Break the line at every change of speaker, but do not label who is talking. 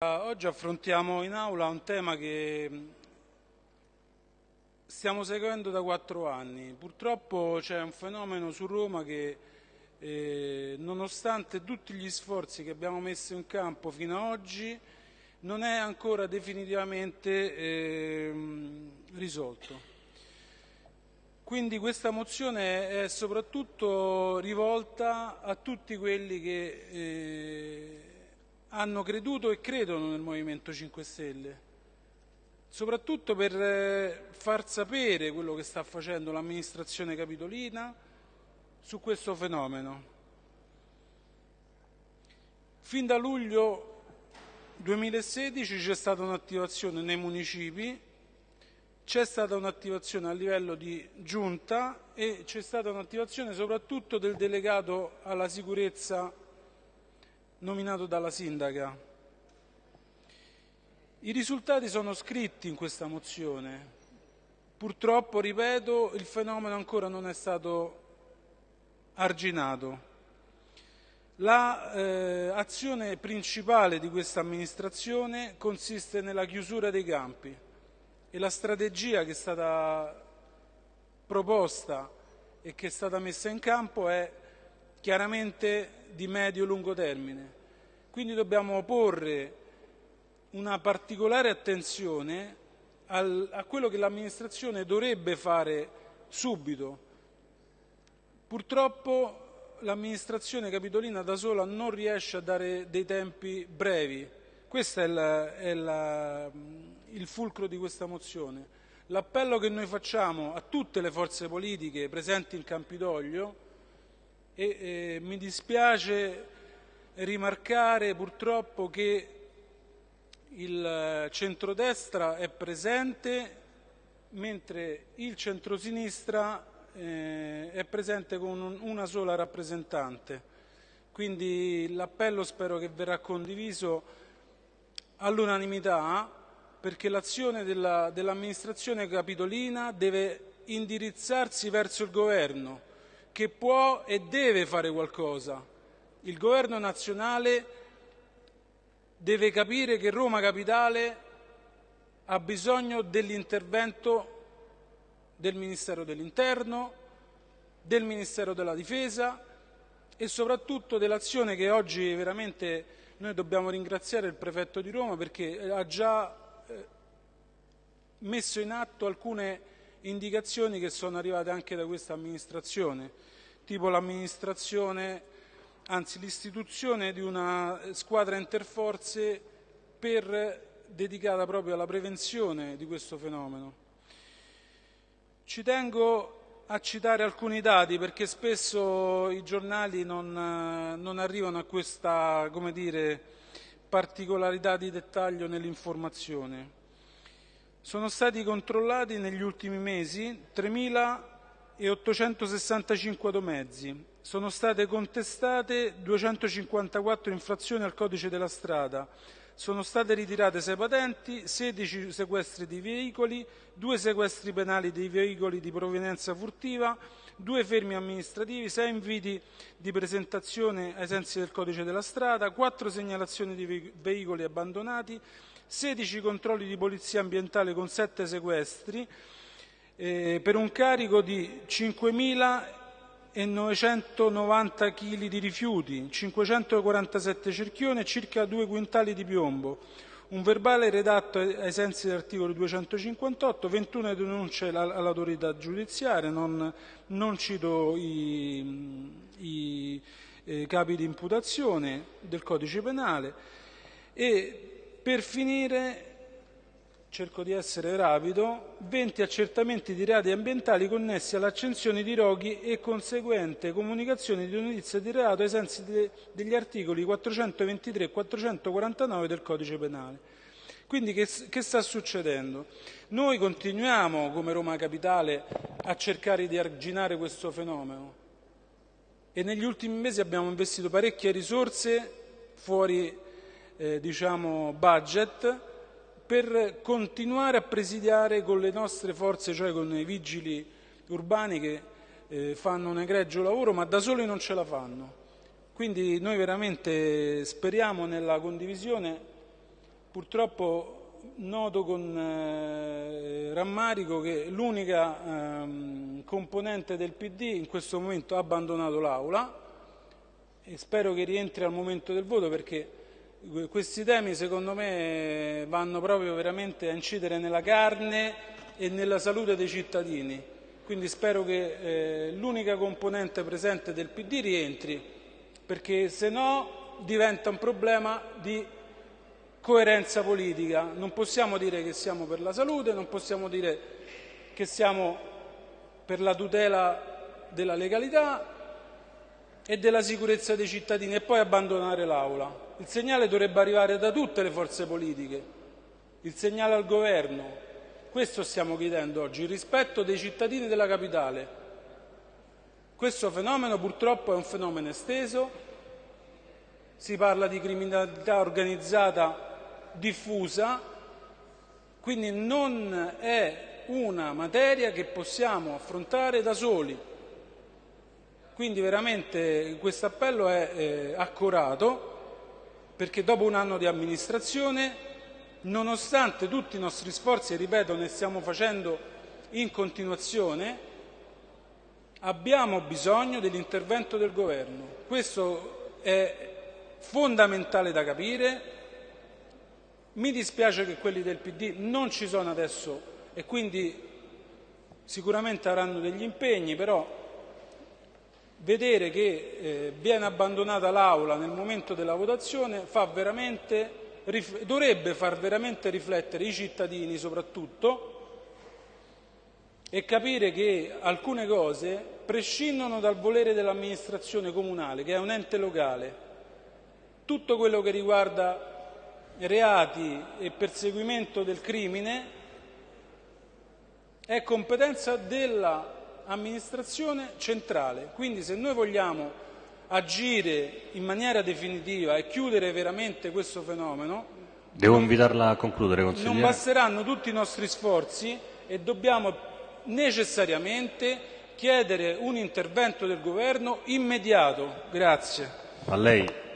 Oggi affrontiamo in aula un tema che stiamo seguendo da quattro anni. Purtroppo c'è un fenomeno su Roma che, eh, nonostante tutti gli sforzi che abbiamo messo in campo fino ad oggi, non è ancora definitivamente eh, risolto. Quindi questa mozione è soprattutto rivolta a tutti quelli che eh, hanno creduto e credono nel Movimento 5 Stelle, soprattutto per eh, far sapere quello che sta facendo l'amministrazione capitolina su questo fenomeno. Fin da luglio 2016 c'è stata un'attivazione nei municipi, c'è stata un'attivazione a livello di giunta e c'è stata un'attivazione soprattutto del delegato alla sicurezza nominato dalla sindaca. I risultati sono scritti in questa mozione. Purtroppo, ripeto, il fenomeno ancora non è stato arginato. L'azione eh, principale di questa amministrazione consiste nella chiusura dei campi e la strategia che è stata proposta e che è stata messa in campo è chiaramente di medio-lungo termine. Quindi dobbiamo porre una particolare attenzione al, a quello che l'amministrazione dovrebbe fare subito. Purtroppo l'amministrazione capitolina da sola non riesce a dare dei tempi brevi. Questo è, la, è la, il fulcro di questa mozione. L'appello che noi facciamo a tutte le forze politiche presenti in Campidoglio e eh, mi dispiace rimarcare purtroppo che il centrodestra è presente mentre il centrosinistra eh, è presente con un, una sola rappresentante. Quindi l'appello spero che verrà condiviso all'unanimità perché l'azione dell'amministrazione dell capitolina deve indirizzarsi verso il governo che può e deve fare qualcosa. Il governo nazionale deve capire che Roma Capitale ha bisogno dell'intervento del Ministero dell'Interno, del Ministero della Difesa e soprattutto dell'azione che oggi veramente noi dobbiamo ringraziare il prefetto di Roma perché ha già eh, messo in atto alcune indicazioni che sono arrivate anche da questa amministrazione, tipo l'amministrazione, anzi l'istituzione di una squadra interforze per, dedicata proprio alla prevenzione di questo fenomeno. Ci tengo a citare alcuni dati perché spesso i giornali non, non arrivano a questa dire, particolarità di dettaglio nell'informazione. Sono stati controllati negli ultimi mesi 3.865 automezzi, sono state contestate 254 infrazioni al codice della strada, sono state ritirate 6 patenti, 16 sequestri di veicoli, 2 sequestri penali dei veicoli di provenienza furtiva, 2 fermi amministrativi, 6 inviti di presentazione ai sensi del codice della strada, 4 segnalazioni di veicoli abbandonati, 16 controlli di polizia ambientale con 7 sequestri, eh, per un carico di 5.990 kg di rifiuti, 547 cerchioni e circa 2 quintali di piombo, un verbale redatto ai sensi dell'articolo 258, 21 denunce all'autorità giudiziaria, non, non cito i, i eh, capi di imputazione del codice penale. E per finire, cerco di essere rapido, 20 accertamenti di reati ambientali connessi all'accensione di roghi e conseguente comunicazione di notizie di reato ai sensi de degli articoli 423 e 449 del Codice Penale. Quindi che, che, sta succedendo? Noi continuiamo come Roma Capitale a cercare di arginare questo fenomeno e negli ultimi mesi abbiamo investito parecchie risorse fuori eh, diciamo, budget per continuare a presidiare con le nostre forze, cioè con i vigili urbani che eh, fanno un egregio lavoro, ma da soli non ce la fanno. Quindi noi veramente speriamo nella condivisione purtroppo noto con eh, rammarico che l'unica ehm, componente del PD in questo momento ha abbandonato l'Aula e spero che rientri al momento del voto perché questi temi secondo me vanno proprio veramente a incidere nella carne e nella salute dei cittadini. Quindi spero che eh, l'unica componente presente del PD rientri perché se no diventa un problema di coerenza politica. Non possiamo dire che siamo per la salute, non possiamo dire che siamo per la tutela della legalità e della sicurezza dei cittadini e poi abbandonare l'Aula. Il segnale dovrebbe arrivare da tutte le forze politiche, il segnale al governo. Questo stiamo chiedendo oggi, il rispetto dei cittadini della capitale. Questo fenomeno purtroppo è un fenomeno esteso, si parla di criminalità organizzata diffusa, quindi non è una materia che possiamo affrontare da soli. Quindi veramente questo appello è eh, accorato perché dopo un anno di amministrazione, nonostante tutti i nostri sforzi, e ripeto, ne stiamo facendo in continuazione, abbiamo bisogno dell'intervento del governo. Questo è fondamentale da capire, mi dispiace che quelli del PD non ci sono adesso e quindi sicuramente avranno degli impegni, però vedere che eh, viene abbandonata l'Aula nel momento della votazione fa dovrebbe far veramente riflettere i cittadini soprattutto e capire che alcune cose prescindono dal volere dell'amministrazione comunale, che è un ente locale. Tutto quello che riguarda reati e perseguimento del crimine è competenza dell'amministrazione centrale. Quindi se noi vogliamo agire in maniera definitiva e chiudere veramente questo fenomeno,
Devo invitarla a concludere, consigliere.
Non basteranno tutti i nostri sforzi e dobbiamo necessariamente chiedere un intervento del governo immediato. Grazie.
A lei.